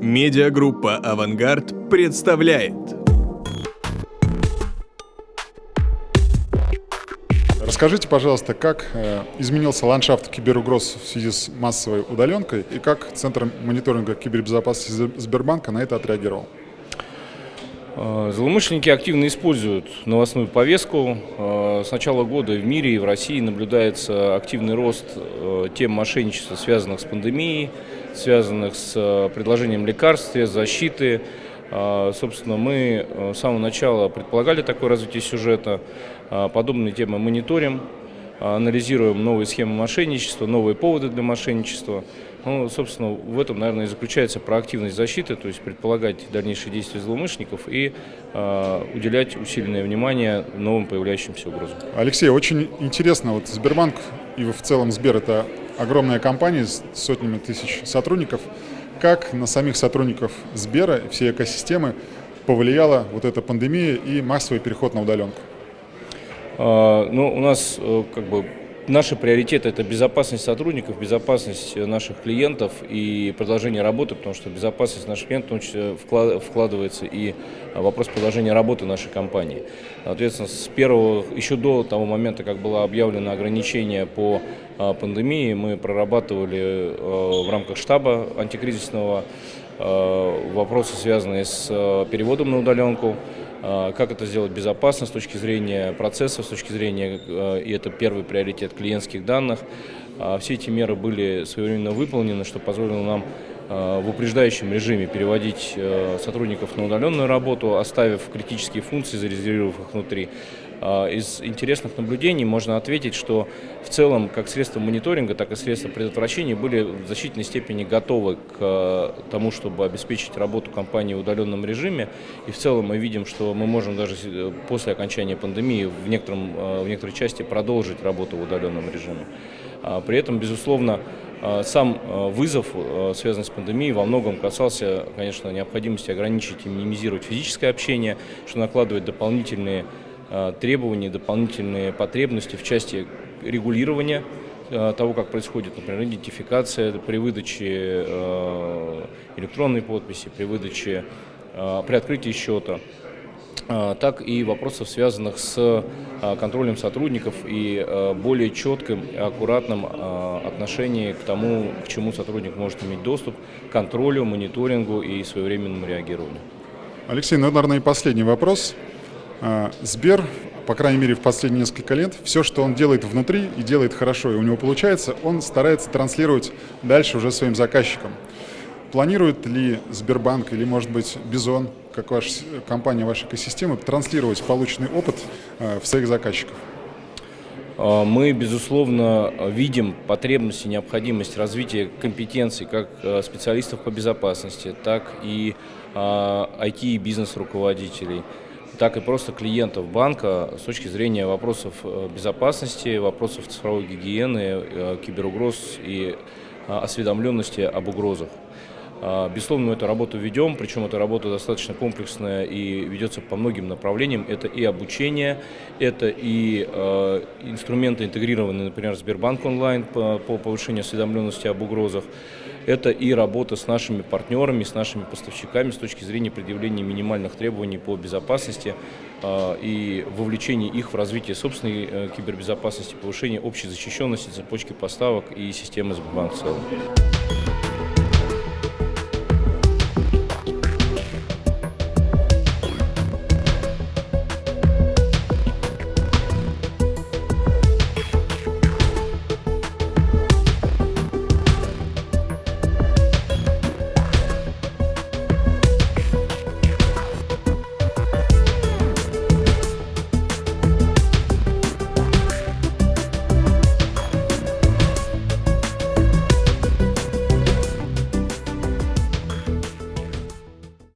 Медиагруппа «Авангард» представляет. Расскажите, пожалуйста, как э, изменился ландшафт киберугроз в связи с массовой удаленкой и как Центр мониторинга кибербезопасности Сбербанка на это отреагировал? Э, злоумышленники активно используют новостную повестку. Э, с начала года в мире и в России наблюдается активный рост тем мошенничества, связанных с пандемией, связанных с предложением лекарств, защиты. Собственно, мы с самого начала предполагали такое развитие сюжета. Подобные темы мониторим, анализируем новые схемы мошенничества, новые поводы для мошенничества. Ну, собственно, в этом, наверное, и заключается проактивность защиты, то есть предполагать дальнейшие действия злоумышленников и э, уделять усиленное внимание новым появляющимся угрозам. Алексей, очень интересно, вот Сбербанк и в целом Сбер – это огромная компания с сотнями тысяч сотрудников. Как на самих сотрудников Сбера и всей экосистемы повлияла вот эта пандемия и массовый переход на удаленку? А, ну, у нас э, как бы Наши приоритеты – это безопасность сотрудников, безопасность наших клиентов и продолжение работы, потому что безопасность наших клиентов вкладывается и вопрос продолжения работы нашей компании. Соответственно, с первого, еще до того момента, как было объявлено ограничение по пандемии, мы прорабатывали в рамках штаба антикризисного вопросы, связанные с переводом на удаленку, как это сделать безопасно с точки зрения процессов, с точки зрения, а, и это первый приоритет клиентских данных. А, все эти меры были своевременно выполнены, что позволило нам в упреждающем режиме переводить сотрудников на удаленную работу, оставив критические функции, зарезервировав их внутри. А, из интересных наблюдений можно ответить, что в целом как средства мониторинга, так и средства предотвращения были в значительной степени готовы к а, тому, чтобы обеспечить работу компании в удаленном режиме. И в целом мы видим, что мы можем даже э, после окончания пандемии в, некотором, а, в некоторой части продолжить работу в удаленном режиме. При этом, безусловно, сам вызов, связанный с пандемией, во многом касался, конечно, необходимости ограничить и минимизировать физическое общение, что накладывает дополнительные требования, дополнительные потребности в части регулирования того, как происходит, например, идентификация при выдаче электронной подписи, при выдаче, при открытии счета, так и вопросов, связанных с контролем сотрудников и более четким и аккуратным отношении к тому, к чему сотрудник может иметь доступ, контролю, мониторингу и своевременному реагированию. Алексей, ну, наверное, и последний вопрос. А, Сбер, по крайней мере, в последние несколько лет, все, что он делает внутри и делает хорошо, и у него получается, он старается транслировать дальше уже своим заказчикам. Планирует ли Сбербанк или, может быть, Бизон, как ваша компания, ваша экосистема, транслировать полученный опыт а, в своих заказчиков? А, мы, безусловно, видим потребность и необходимость развития компетенций как специалистов по безопасности, так и IT и бизнес-руководителей так и просто клиентов банка с точки зрения вопросов э, безопасности, вопросов цифровой гигиены, э, киберугроз и э, осведомленности об угрозах. Безусловно, мы эту работу ведем, причем эта работа достаточно комплексная и ведется по многим направлениям. Это и обучение, это и э, инструменты интегрированные, например, Сбербанк онлайн по, по повышению осведомленности об угрозах. Это и работа с нашими партнерами, с нашими поставщиками с точки зрения предъявления минимальных требований по безопасности э, и вовлечения их в развитие собственной э, кибербезопасности, повышение общей защищенности цепочки поставок и системы Сбербанк в целом.